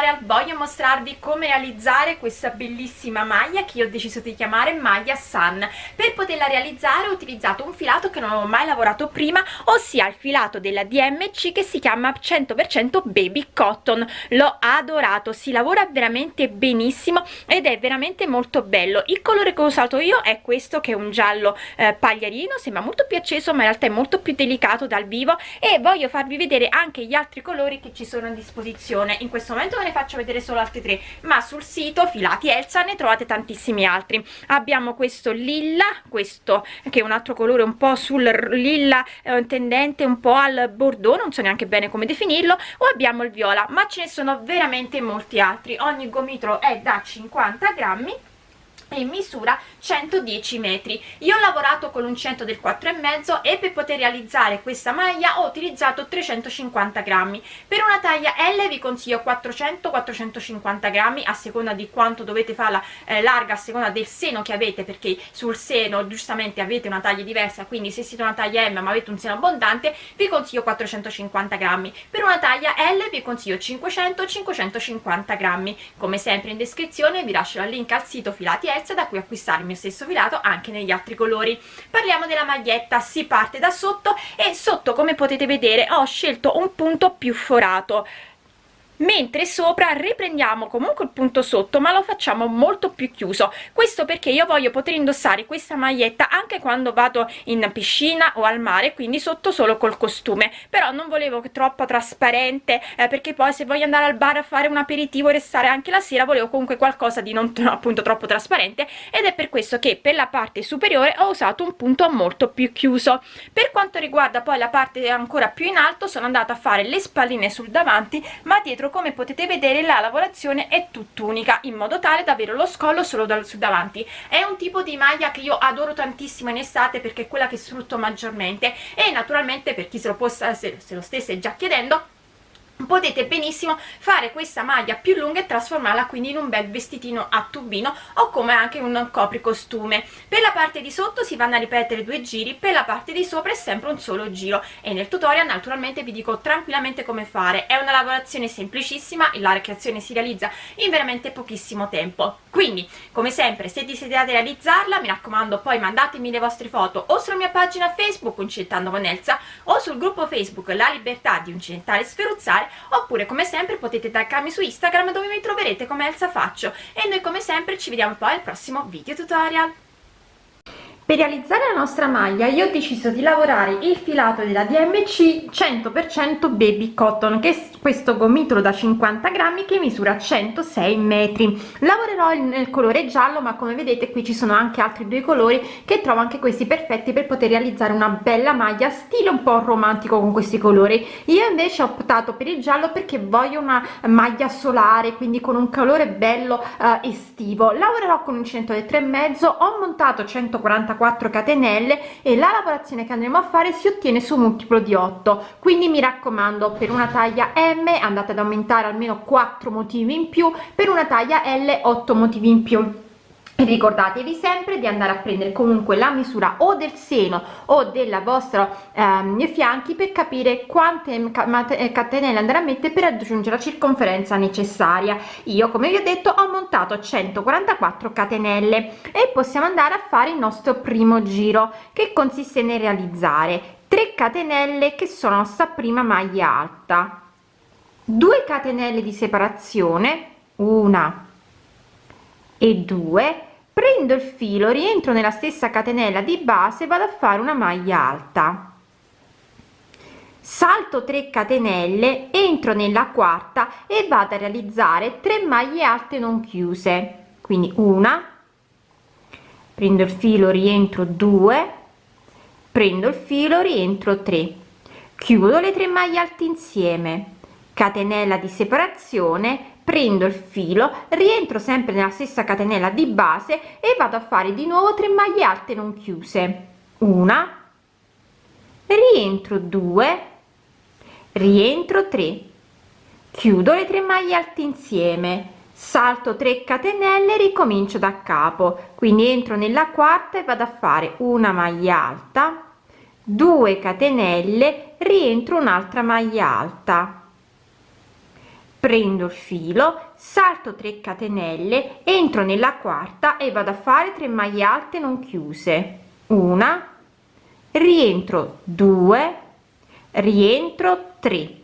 tutorial voglio mostrarvi come realizzare questa bellissima maglia che io ho deciso di chiamare maglia Sun. Per poterla realizzare ho utilizzato un filato che non ho mai lavorato prima ossia il filato della DMC che si chiama 100% baby cotton. L'ho adorato si lavora veramente benissimo ed è veramente molto bello. Il colore che ho usato io è questo che è un giallo eh, pagliarino sembra molto più acceso ma in realtà è molto più delicato dal vivo e voglio farvi vedere anche gli altri colori che ci sono a disposizione. In questo momento ve ne faccio vedere solo altri tre ma sul sito filati Elsa ne trovate tantissimi altri. Abbiamo questo lilla questo che è un altro colore un po' sul lilla eh, tendente un po' al bordeaux non so neanche bene come definirlo o abbiamo il viola ma ce ne sono veramente molti altri. Ogni gomitolo è da 50 grammi e misura 110 metri. Io ho lavorato con l'uncinetto del 4 e per poter realizzare questa maglia ho utilizzato 350 grammi. Per una taglia L vi consiglio 400 450 grammi a seconda di quanto dovete farla eh, larga a seconda del seno che avete perché sul seno giustamente avete una taglia diversa quindi se siete una taglia M ma avete un seno abbondante vi consiglio 450 grammi. Per una taglia L vi consiglio 500 550 grammi. Come sempre in descrizione vi lascio il link al sito filati L da cui acquistare il mio stesso filato anche negli altri colori. Parliamo della maglietta si parte da sotto e sotto come potete vedere ho scelto un punto più forato mentre sopra riprendiamo comunque il punto sotto ma lo facciamo molto più chiuso. Questo perché io voglio poter indossare questa maglietta anche quando vado in piscina o al mare quindi sotto solo col costume. Però non volevo che troppo trasparente eh, perché poi se voglio andare al bar a fare un aperitivo e restare anche la sera volevo comunque qualcosa di non appunto troppo trasparente ed è per questo che per la parte superiore ho usato un punto molto più chiuso. Per quanto riguarda poi la parte ancora più in alto sono andata a fare le spalline sul davanti ma dietro come potete vedere la lavorazione è tutt'unica in modo tale da avere lo scollo solo dal su davanti. È un tipo di maglia che io adoro tantissimo in estate perché è quella che sfrutto maggiormente e naturalmente per chi se lo, possa, se, se lo stesse già chiedendo potete benissimo fare questa maglia più lunga e trasformarla quindi in un bel vestitino a tubino o come anche un copricostume. Per la parte di sotto si vanno a ripetere due giri per la parte di sopra è sempre un solo giro. E nel tutorial naturalmente vi dico tranquillamente come fare. È una lavorazione semplicissima la creazione si realizza in veramente pochissimo tempo. Quindi come sempre se desiderate realizzarla mi raccomando poi mandatemi le vostre foto o sulla mia pagina facebook Uncinettando con Elsa o sul gruppo facebook La Libertà di Uncinettare Sferuzzare oppure come sempre potete taggarmi su Instagram dove mi troverete come Elsa Faccio. E noi come sempre ci vediamo poi al prossimo video tutorial per realizzare la nostra maglia io ho deciso di lavorare il filato della DMC 100% baby cotton che è questo gomitolo da 50 grammi che misura 106 metri. Lavorerò nel colore giallo ma come vedete qui ci sono anche altri due colori che trovo anche questi perfetti per poter realizzare una bella maglia stile un po' romantico con questi colori. Io invece ho optato per il giallo perché voglio una maglia solare quindi con un colore bello uh, estivo. Lavorerò con un centro del tre mezzo ho montato 144 4 catenelle e la lavorazione che andremo a fare si ottiene su multiplo di 8 quindi mi raccomando per una taglia m andate ad aumentare almeno 4 motivi in più per una taglia l 8 motivi in più ricordatevi sempre di andare a prendere comunque la misura o del seno o della vostra ehm, fianchi per capire quante eh, catenelle andare a mettere per raggiungere la circonferenza necessaria. Io come vi ho detto ho montato 144 catenelle e possiamo andare a fare il nostro primo giro che consiste nel realizzare 3 catenelle che sono nostra prima maglia alta. 2 catenelle di separazione una e 2 prendo il filo rientro nella stessa catenella di base vado a fare una maglia alta. Salto 3 catenelle entro nella quarta e vado a realizzare 3 maglie alte non chiuse. Quindi una prendo il filo rientro 2 prendo il filo rientro 3 chiudo le tre maglie alte insieme. Catenella di separazione prendo il filo rientro sempre nella stessa catenella di base e vado a fare di nuovo 3 maglie alte non chiuse. Una rientro 2 rientro 3 chiudo le 3 maglie alte insieme salto 3 catenelle ricomincio da capo. Quindi entro nella quarta e vado a fare una maglia alta 2 catenelle rientro un'altra maglia alta prendo il filo salto 3 catenelle entro nella quarta e vado a fare 3 maglie alte non chiuse. Una rientro 2 rientro 3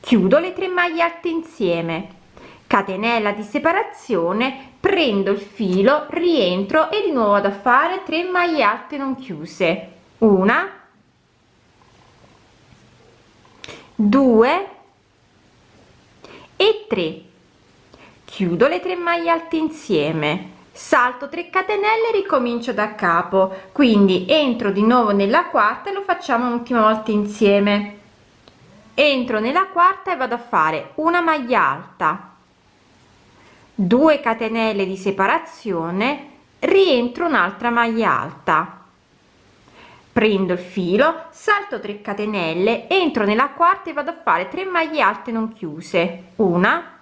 chiudo le 3 maglie alte insieme. Catenella di separazione prendo il filo rientro e di nuovo vado a fare 3 maglie alte non chiuse. Una 2 e 3 chiudo le 3 maglie alte insieme. Salto 3 catenelle ricomincio da capo. Quindi entro di nuovo nella quarta e lo facciamo un'ultima volta insieme. Entro nella quarta e vado a fare una maglia alta. 2 catenelle di separazione. Rientro un'altra maglia alta prendo il filo salto 3 catenelle entro nella quarta e vado a fare 3 maglie alte non chiuse. Una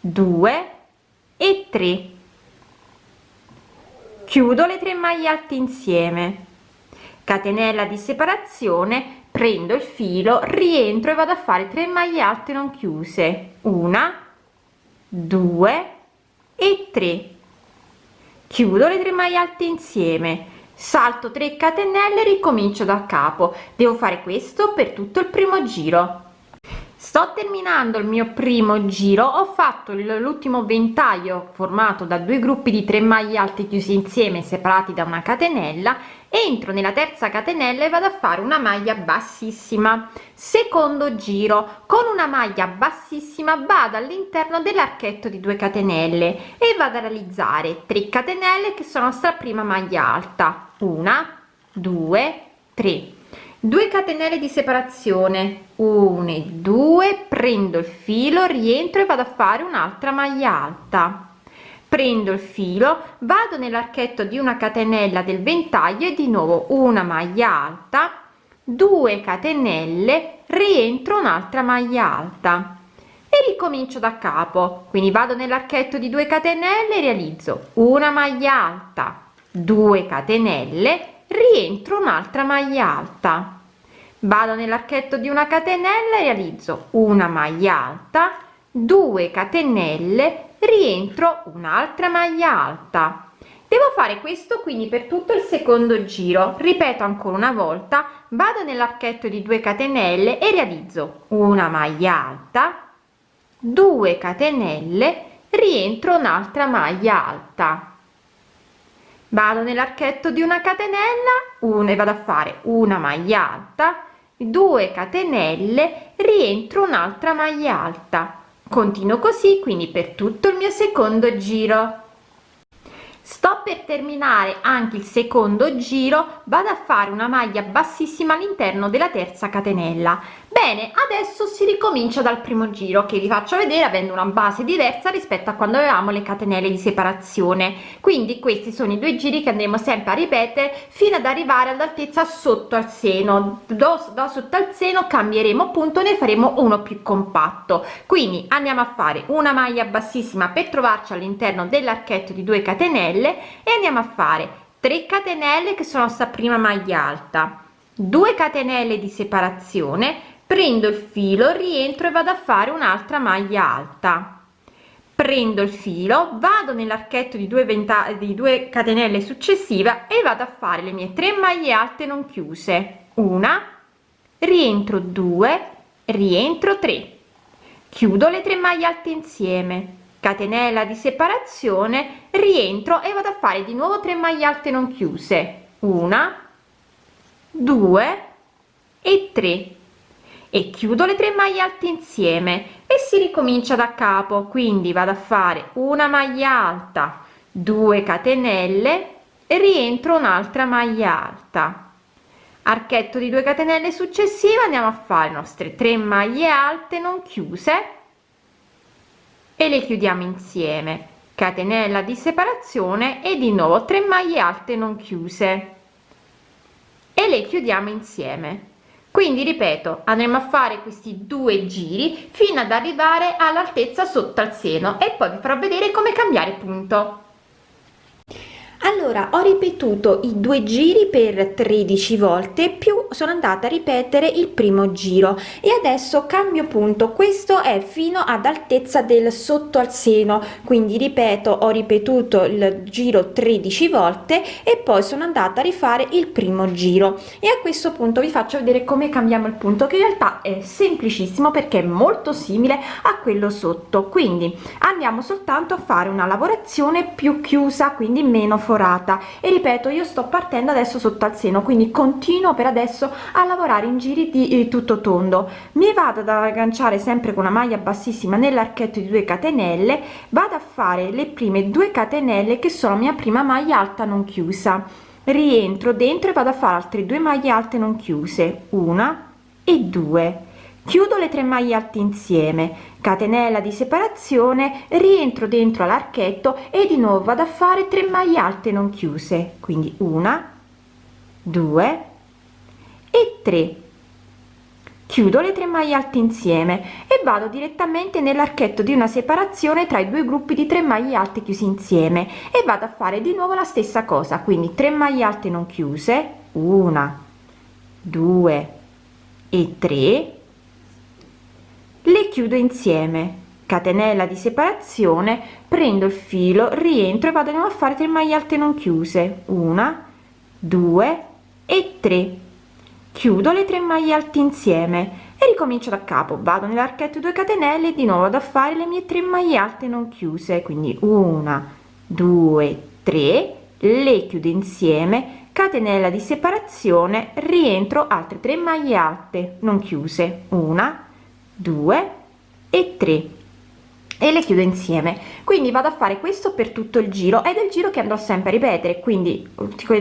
2 e 3 chiudo le 3 maglie alte insieme. Catenella di separazione prendo il filo rientro e vado a fare 3 maglie alte non chiuse. Una 2 e 3 chiudo le 3 maglie alte insieme salto 3 catenelle ricomincio da capo. Devo fare questo per tutto il primo giro. Sto terminando il mio primo giro. Ho fatto l'ultimo ventaglio formato da due gruppi di 3 maglie alte chiusi insieme separati da una catenella entro nella terza catenella e vado a fare una maglia bassissima. Secondo giro. Con una maglia bassissima vado all'interno dell'archetto di 2 catenelle e vado a realizzare 3 catenelle che sono sta prima maglia alta. Una due tre. 2 catenelle di separazione. 1 e 2 prendo il filo rientro e vado a fare un'altra maglia alta prendo il filo vado nell'archetto di una catenella del ventaglio e di nuovo una maglia alta. 2 catenelle rientro un'altra maglia alta. E ricomincio da capo. Quindi vado nell'archetto di 2 catenelle realizzo una maglia alta. 2 catenelle rientro un'altra maglia alta. Vado nell'archetto di una catenella realizzo una maglia alta. 2 catenelle rientro un'altra maglia alta. Devo fare questo quindi per tutto il secondo giro. Ripeto ancora una volta vado nell'archetto di 2 catenelle e realizzo una maglia alta 2 catenelle rientro un'altra maglia alta. Vado nell'archetto di una catenella una e vado a fare una maglia alta 2 catenelle rientro un'altra maglia alta continuo così quindi per tutto il mio secondo giro. Sto per terminare anche il secondo giro vado a fare una maglia bassissima all'interno della terza catenella bene adesso si ricomincia dal primo giro che vi faccio vedere avendo una base diversa rispetto a quando avevamo le catenelle di separazione. Quindi questi sono i due giri che andremo sempre a ripetere fino ad arrivare all'altezza sotto al seno. Da, da sotto al seno cambieremo punto ne faremo uno più compatto. Quindi andiamo a fare una maglia bassissima per trovarci all'interno dell'archetto di 2 catenelle e andiamo a fare 3 catenelle che sono sta prima maglia alta. 2 catenelle di separazione prendo il filo rientro e vado a fare un'altra maglia alta. Prendo il filo vado nell'archetto di due ventagli di due catenelle successiva e vado a fare le mie tre maglie alte non chiuse. Una rientro 2 rientro 3 chiudo le tre maglie alte insieme. Catenella di separazione rientro e vado a fare di nuovo 3 maglie alte non chiuse. Una 2 e 3 e chiudo le tre maglie alte insieme e si ricomincia da capo. Quindi vado a fare una maglia alta 2 catenelle e rientro un'altra maglia alta. Archetto di 2 catenelle successive andiamo a fare le nostre 3 maglie alte non chiuse e le chiudiamo insieme. Catenella di separazione e di nuovo 3 maglie alte non chiuse e le chiudiamo insieme quindi ripeto andremo a fare questi due giri fino ad arrivare all'altezza sotto al seno e poi vi farò vedere come cambiare punto allora ho ripetuto i due giri per 13 volte più sono andata a ripetere il primo giro. E adesso cambio punto. Questo è fino ad altezza del sotto al seno. Quindi ripeto ho ripetuto il giro 13 volte e poi sono andata a rifare il primo giro. E a questo punto vi faccio vedere come cambiamo il punto che in realtà è semplicissimo perché è molto simile a quello sotto. Quindi andiamo soltanto a fare una lavorazione più chiusa quindi meno forata e ripeto io sto partendo adesso sotto al seno quindi continuo per adesso a lavorare in giri di eh, tutto tondo. Mi vado ad agganciare sempre con una maglia bassissima nell'archetto di 2 catenelle vado a fare le prime due catenelle che sono mia prima maglia alta non chiusa. Rientro dentro e vado a fare altre due maglie alte non chiuse una e due. Chiudo le tre maglie alte insieme catenella di separazione rientro dentro l'archetto e di nuovo vado a fare 3 maglie alte non chiuse quindi una due e 3 chiudo le tre maglie alte insieme e vado direttamente nell'archetto di una separazione tra i due gruppi di 3 maglie alte chiusi insieme e vado a fare di nuovo la stessa cosa quindi 3 maglie alte non chiuse una due e 3 le chiudo insieme. Catenella di separazione prendo il filo rientro e vado a fare 3 maglie alte non chiuse. Una due e 3 chiudo le 3 maglie alte insieme e ricomincio da capo. Vado nell'archetto 2 catenelle e di nuovo da fare le mie 3 maglie alte non chiuse. Quindi una due tre le chiudo insieme. Catenella di separazione rientro altre 3 maglie alte non chiuse. Una 2 e 3 e le chiudo insieme quindi vado a fare questo per tutto il giro ed è il giro che andrò sempre a ripetere quindi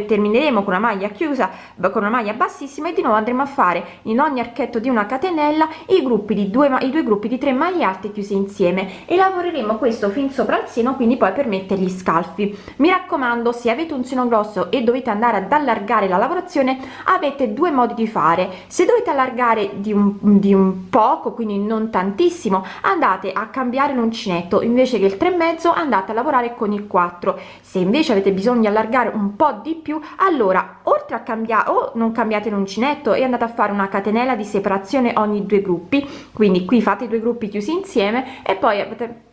termineremo con una maglia chiusa con una maglia bassissima e di nuovo andremo a fare in ogni archetto di una catenella i gruppi di due i due gruppi di 3 maglie alte chiuse insieme e lavoreremo questo fin sopra il seno quindi poi per mettere gli scalfi. Mi raccomando se avete un seno grosso e dovete andare ad allargare la lavorazione avete due modi di fare. Se dovete allargare di un, di un poco quindi non tantissimo andate a cambiare l'uncinetto invece che il 3 mezzo andate a lavorare con il 4 se invece avete bisogno di allargare un po di più allora oltre a cambiare o non cambiate l'uncinetto e andate a fare una catenella di separazione ogni due gruppi. Quindi qui fate i due gruppi chiusi insieme e poi avete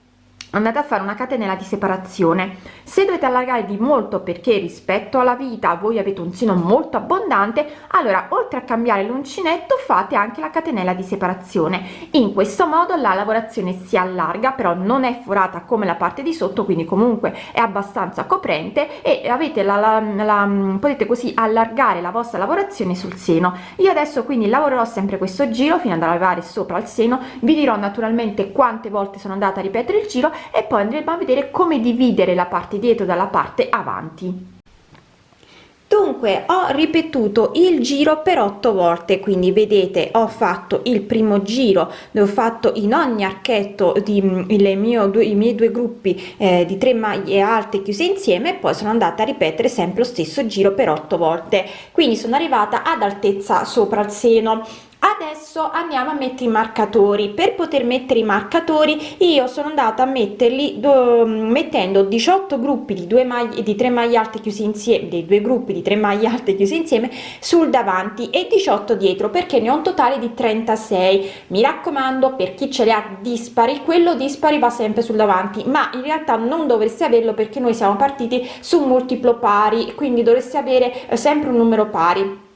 andate a fare una catenella di separazione. Se dovete allargare di molto perché rispetto alla vita voi avete un seno molto abbondante allora oltre a cambiare l'uncinetto fate anche la catenella di separazione. In questo modo la lavorazione si allarga però non è forata come la parte di sotto quindi comunque è abbastanza coprente e avete la, la, la potete così allargare la vostra lavorazione sul seno. Io adesso quindi lavorerò sempre questo giro fino ad arrivare sopra il seno. Vi dirò naturalmente quante volte sono andata a ripetere il giro e poi andremo a vedere come dividere la parte dietro dalla parte avanti. Dunque ho ripetuto il giro per otto volte quindi vedete ho fatto il primo giro dove ho fatto in ogni archetto di mm, mio due i miei due gruppi eh, di tre maglie alte chiuse insieme e poi sono andata a ripetere sempre lo stesso giro per otto volte. Quindi sono arrivata ad altezza sopra il seno adesso andiamo a mettere i marcatori. Per poter mettere i marcatori io sono andata a metterli do, mettendo 18 gruppi di due maglie di tre maglie alte chiusi insieme dei due gruppi di tre maglie alte chiusi insieme sul davanti e 18 dietro perché ne ho un totale di 36 mi raccomando per chi ce li ha dispari. Quello dispari va sempre sul davanti ma in realtà non dovreste averlo perché noi siamo partiti su un multiplo pari quindi dovreste avere eh, sempre un numero pari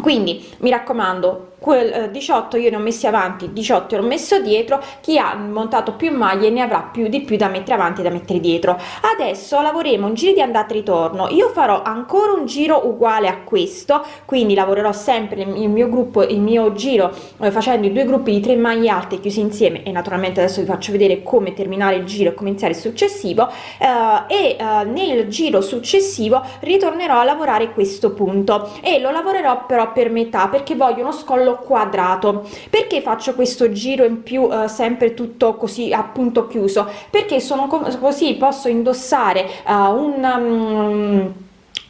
quindi mi raccomando quel 18 eh, io ne ho messi avanti 18 ho messo dietro chi ha montato più maglie ne avrà più di più da mettere avanti da mettere dietro. Adesso lavoriamo un giro di andata e ritorno io farò ancora un giro uguale a questo quindi lavorerò sempre il mio gruppo il mio giro eh, facendo i due gruppi di tre maglie alte chiusi insieme e naturalmente adesso vi faccio vedere come terminare il giro e come iniziare il successivo eh, e eh, nel giro successivo ritornerò a lavorare questo punto e lo lavorerò però per metà perché voglio uno scollo quadrato. Perché faccio questo giro in più eh, sempre tutto così appunto chiuso? Perché sono così posso indossare uh, un um,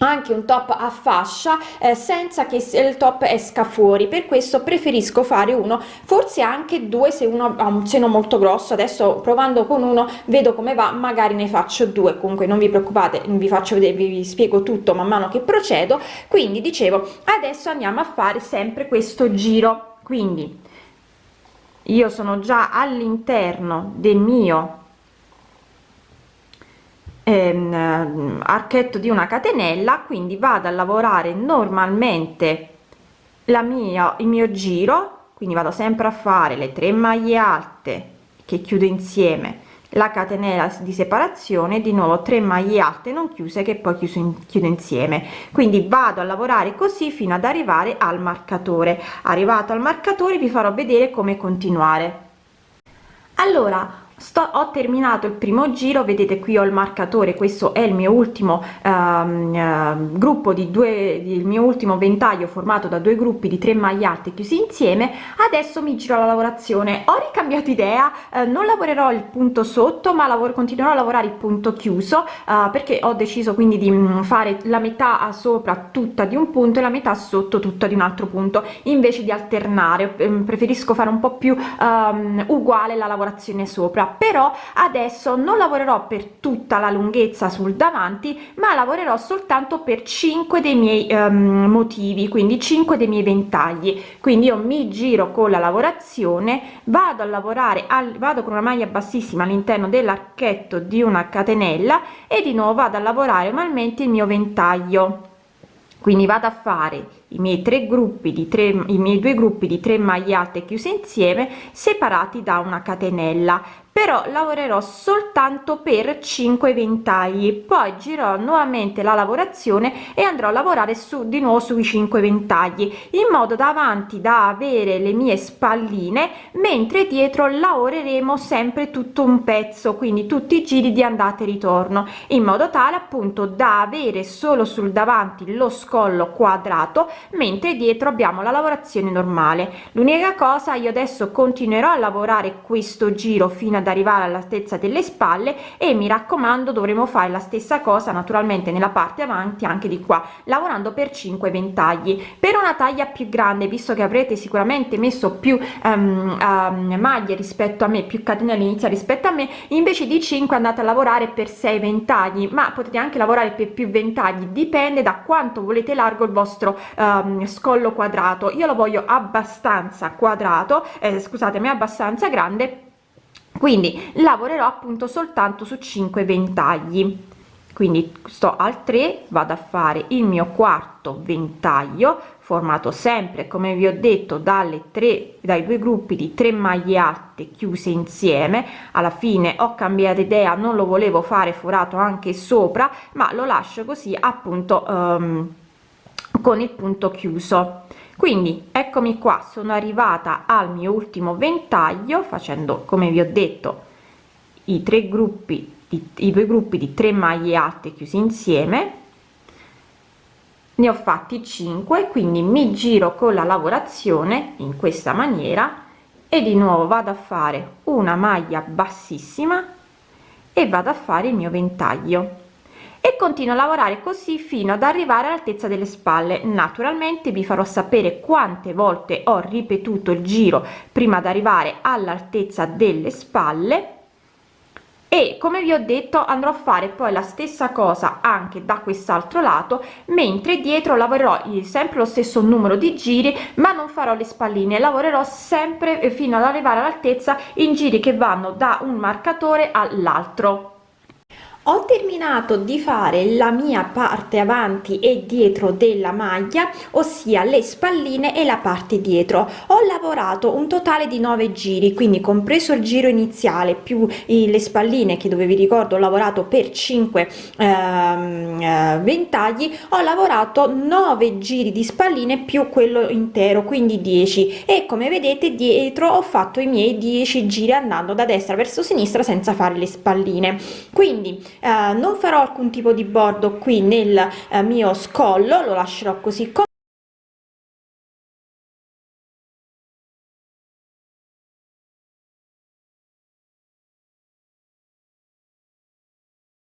anche un top a fascia eh, senza che il top esca fuori. Per questo preferisco fare uno forse anche due se uno ha un seno molto grosso. Adesso provando con uno vedo come va magari ne faccio due. Comunque non vi preoccupate vi faccio vedere vi spiego tutto man mano che procedo. Quindi dicevo adesso andiamo a fare sempre questo giro. Quindi io sono già all'interno del mio ehm, archetto di una catenella quindi vado a lavorare normalmente la mia il mio giro quindi vado sempre a fare le 3 maglie alte che chiudo insieme la catenella di separazione di nuovo 3 maglie alte non chiuse che poi chiuso in, chiudo insieme. Quindi vado a lavorare così fino ad arrivare al marcatore. Arrivato al marcatore vi farò vedere come continuare. Allora sto ho terminato il primo giro vedete qui ho il marcatore questo è il mio ultimo um, uh, gruppo di due il mio ultimo ventaglio formato da due gruppi di tre maglie alte chiusi insieme. Adesso mi giro la lavorazione. Ho ricambiato idea uh, non lavorerò il punto sotto ma lavoro continuerò a lavorare il punto chiuso uh, perché ho deciso quindi di um, fare la metà sopra tutta di un punto e la metà sotto tutta di un altro punto invece di alternare. Um, preferisco fare un po più um, uguale la lavorazione sopra però adesso non lavorerò per tutta la lunghezza sul davanti ma lavorerò soltanto per 5 dei miei um, motivi quindi 5 dei miei ventagli. Quindi io mi giro con la lavorazione vado a lavorare al vado con una maglia bassissima all'interno dell'archetto di una catenella e di nuovo vado a lavorare manualmente il mio ventaglio. Quindi vado a fare i miei tre gruppi di tre i miei due gruppi di 3 maglie alte chiuse insieme separati da una catenella però lavorerò soltanto per 5 ventagli. Poi girerò nuovamente la lavorazione e andrò a lavorare su di nuovo sui 5 ventagli in modo da avanti da avere le mie spalline mentre dietro lavoreremo sempre tutto un pezzo quindi tutti i giri di andata e ritorno in modo tale appunto da avere solo sul davanti lo scollo quadrato mentre dietro abbiamo la lavorazione normale. L'unica cosa io adesso continuerò a lavorare questo giro fino ad arrivare all'altezza delle spalle e mi raccomando dovremo fare la stessa cosa naturalmente nella parte avanti anche di qua lavorando per 5 ventagli. Per una taglia più grande visto che avrete sicuramente messo più um, um, maglie rispetto a me più catenelle iniziali rispetto a me invece di 5 andate a lavorare per 6 ventagli ma potete anche lavorare per più ventagli dipende da quanto volete largo il vostro um, scollo quadrato. Io lo voglio abbastanza quadrato eh, scusatemi abbastanza grande quindi lavorerò appunto soltanto su 5 ventagli. Quindi sto al 3 vado a fare il mio quarto ventaglio formato sempre come vi ho detto dalle 3 dai due gruppi di 3 maglie alte chiuse insieme. Alla fine ho cambiato idea non lo volevo fare forato anche sopra ma lo lascio così appunto um, con il punto chiuso quindi eccomi qua sono arrivata al mio ultimo ventaglio facendo come vi ho detto i tre gruppi di, i due gruppi di 3 maglie alte chiusi insieme. Ne ho fatti 5 quindi mi giro con la lavorazione in questa maniera e di nuovo vado a fare una maglia bassissima e vado a fare il mio ventaglio e continuo a lavorare così fino ad arrivare all'altezza delle spalle. Naturalmente vi farò sapere quante volte ho ripetuto il giro prima di arrivare all'altezza delle spalle. E come vi ho detto andrò a fare poi la stessa cosa anche da quest'altro lato mentre dietro lavorerò sempre lo stesso numero di giri ma non farò le spalline lavorerò sempre fino ad arrivare all'altezza in giri che vanno da un marcatore all'altro ho terminato di fare la mia parte avanti e dietro della maglia ossia le spalline e la parte dietro. Ho lavorato un totale di 9 giri quindi compreso il giro iniziale più le spalline che dove vi ricordo ho lavorato per 5 ehm, eh, ventagli ho lavorato 9 giri di spalline più quello intero quindi 10 e come vedete dietro ho fatto i miei 10 giri andando da destra verso sinistra senza fare le spalline. Quindi eh, non farò alcun tipo di bordo qui nel eh, mio scollo lo lascerò così